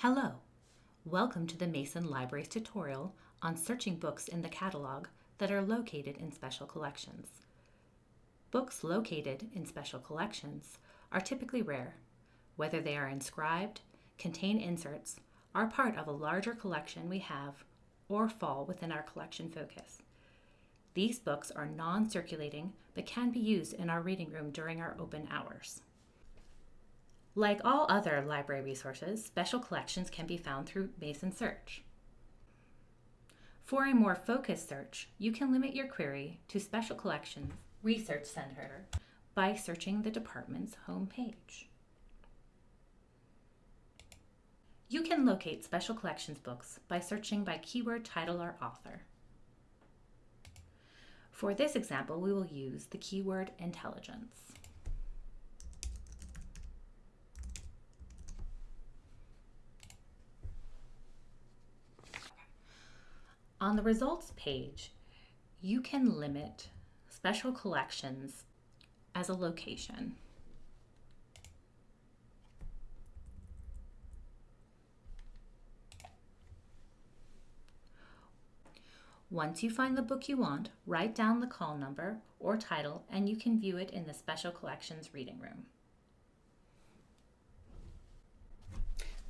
Hello! Welcome to the Mason Libraries tutorial on searching books in the catalog that are located in special collections. Books located in special collections are typically rare, whether they are inscribed, contain inserts, are part of a larger collection we have, or fall within our collection focus. These books are non-circulating but can be used in our reading room during our open hours. Like all other library resources, special collections can be found through Mason Search. For a more focused search, you can limit your query to Special Collections Research Center by searching the department's homepage. You can locate Special Collections books by searching by keyword title or author. For this example, we will use the keyword intelligence. On the results page, you can limit special collections as a location. Once you find the book you want, write down the call number or title and you can view it in the Special Collections reading room.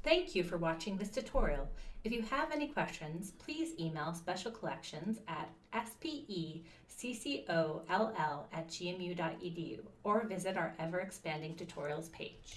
Thank you for watching this tutorial. If you have any questions, please email Special Collections at speccoll at gmu.edu or visit our ever-expanding tutorials page.